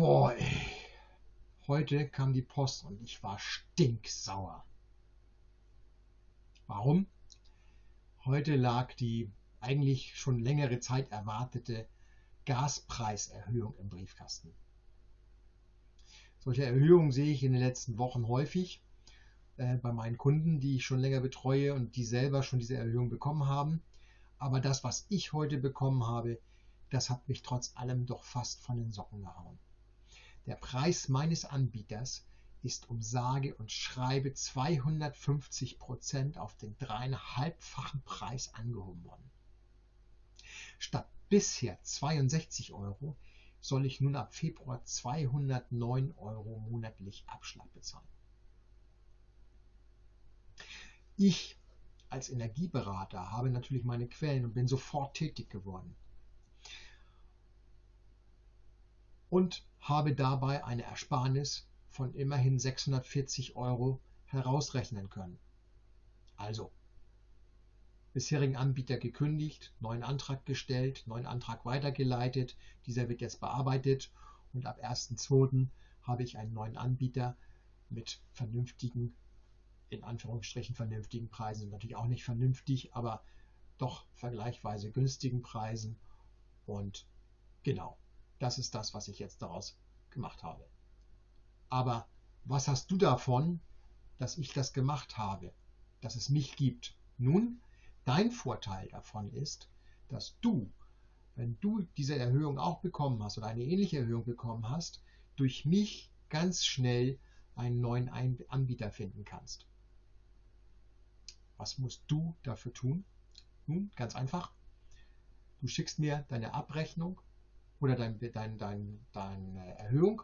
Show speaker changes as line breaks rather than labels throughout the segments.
Boah, ey. Heute kam die Post und ich war stinksauer. Warum? Heute lag die eigentlich schon längere Zeit erwartete Gaspreiserhöhung im Briefkasten. Solche Erhöhungen sehe ich in den letzten Wochen häufig äh, bei meinen Kunden, die ich schon länger betreue und die selber schon diese Erhöhung bekommen haben. Aber das, was ich heute bekommen habe, das hat mich trotz allem doch fast von den Socken gehauen. Der Preis meines Anbieters ist um sage und schreibe 250 Prozent auf den dreieinhalbfachen Preis angehoben worden. Statt bisher 62 Euro soll ich nun ab Februar 209 Euro monatlich Abschlag bezahlen. Ich als Energieberater habe natürlich meine Quellen und bin sofort tätig geworden. Und habe dabei eine Ersparnis von immerhin 640 Euro herausrechnen können. Also, bisherigen Anbieter gekündigt, neuen Antrag gestellt, neuen Antrag weitergeleitet, dieser wird jetzt bearbeitet und ab 1.2. habe ich einen neuen Anbieter mit vernünftigen, in Anführungsstrichen vernünftigen Preisen, natürlich auch nicht vernünftig, aber doch vergleichsweise günstigen Preisen und genau, das ist das, was ich jetzt daraus gemacht habe. Aber was hast du davon, dass ich das gemacht habe, dass es mich gibt? Nun, dein Vorteil davon ist, dass du, wenn du diese Erhöhung auch bekommen hast oder eine ähnliche Erhöhung bekommen hast, durch mich ganz schnell einen neuen Anbieter finden kannst. Was musst du dafür tun? Nun, ganz einfach. Du schickst mir deine Abrechnung oder dein, dein, dein, deine Erhöhung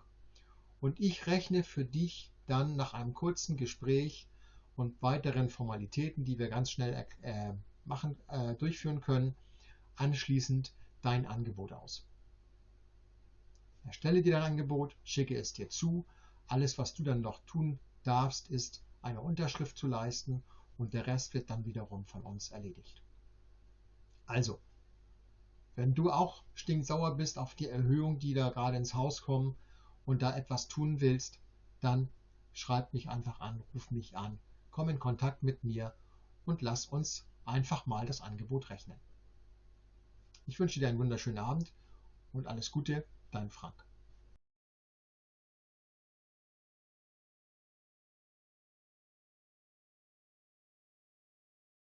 und ich rechne für dich dann nach einem kurzen Gespräch und weiteren Formalitäten, die wir ganz schnell äh, machen, äh, durchführen können, anschließend dein Angebot aus. Erstelle dir dein Angebot, schicke es dir zu. Alles, was du dann noch tun darfst, ist eine Unterschrift zu leisten und der Rest wird dann wiederum von uns erledigt. Also, wenn du auch stinksauer bist auf die Erhöhung, die da gerade ins Haus kommen und da etwas tun willst, dann schreib mich einfach an, ruf mich an, komm in Kontakt mit mir und lass uns einfach mal das Angebot rechnen. Ich wünsche dir einen wunderschönen Abend und alles Gute, dein Frank.